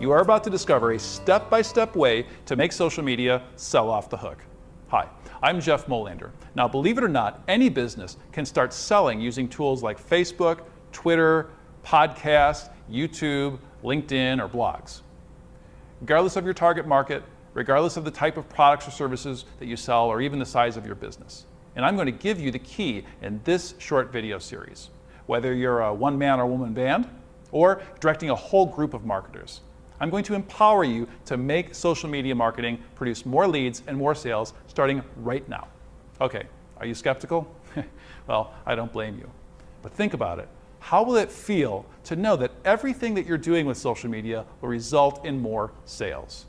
You are about to discover a step-by-step way to make social media sell off the hook. Hi, I'm Jeff Molander. Now, believe it or not, any business can start selling using tools like Facebook, Twitter, podcasts, YouTube, LinkedIn, or blogs. Regardless of your target market, regardless of the type of products or services that you sell, or even the size of your business. And I'm going to give you the key in this short video series, whether you're a one-man or woman band, or directing a whole group of marketers. I'm going to empower you to make social media marketing produce more leads and more sales starting right now. Okay, are you skeptical? well, I don't blame you. But think about it. How will it feel to know that everything that you're doing with social media will result in more sales?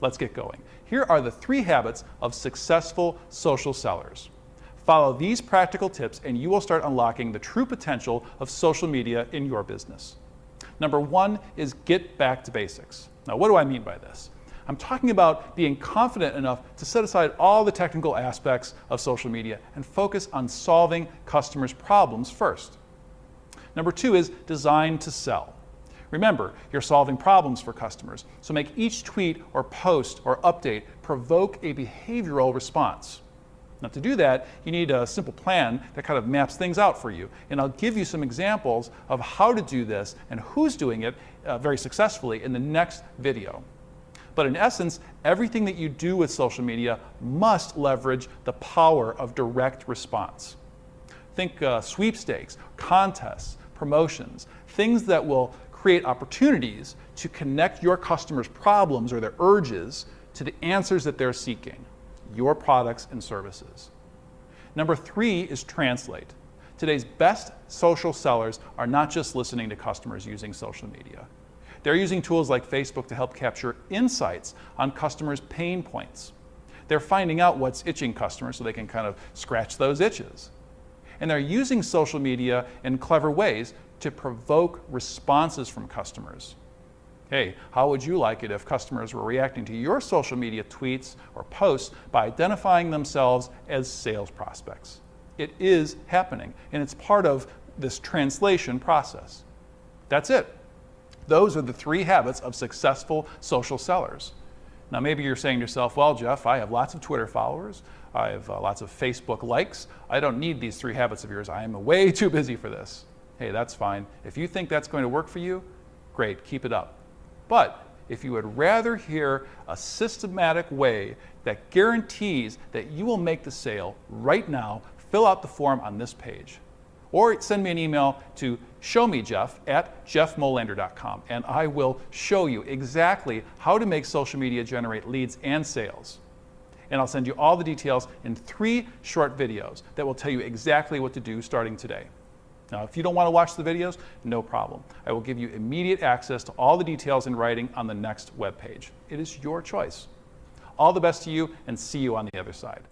Let's get going. Here are the three habits of successful social sellers. Follow these practical tips and you will start unlocking the true potential of social media in your business. Number one is get back to basics. Now, what do I mean by this? I'm talking about being confident enough to set aside all the technical aspects of social media and focus on solving customers' problems first. Number two is design to sell. Remember, you're solving problems for customers, so make each tweet or post or update provoke a behavioral response. Now to do that, you need a simple plan that kind of maps things out for you. And I'll give you some examples of how to do this and who's doing it uh, very successfully in the next video. But in essence, everything that you do with social media must leverage the power of direct response. Think uh, sweepstakes, contests, promotions, things that will create opportunities to connect your customers' problems or their urges to the answers that they're seeking your products and services. Number three is translate. Today's best social sellers are not just listening to customers using social media. They're using tools like Facebook to help capture insights on customers' pain points. They're finding out what's itching customers so they can kind of scratch those itches. And they're using social media in clever ways to provoke responses from customers. Hey, how would you like it if customers were reacting to your social media tweets or posts by identifying themselves as sales prospects? It is happening, and it's part of this translation process. That's it. Those are the three habits of successful social sellers. Now, maybe you're saying to yourself, well, Jeff, I have lots of Twitter followers. I have uh, lots of Facebook likes. I don't need these three habits of yours. I am way too busy for this. Hey, that's fine. If you think that's going to work for you, great, keep it up. But if you would rather hear a systematic way that guarantees that you will make the sale right now, fill out the form on this page. Or send me an email to showmejeff at jeffmolander.com and I will show you exactly how to make social media generate leads and sales. And I'll send you all the details in three short videos that will tell you exactly what to do starting today. Now, if you don't want to watch the videos, no problem. I will give you immediate access to all the details in writing on the next web page. It is your choice. All the best to you and see you on the other side.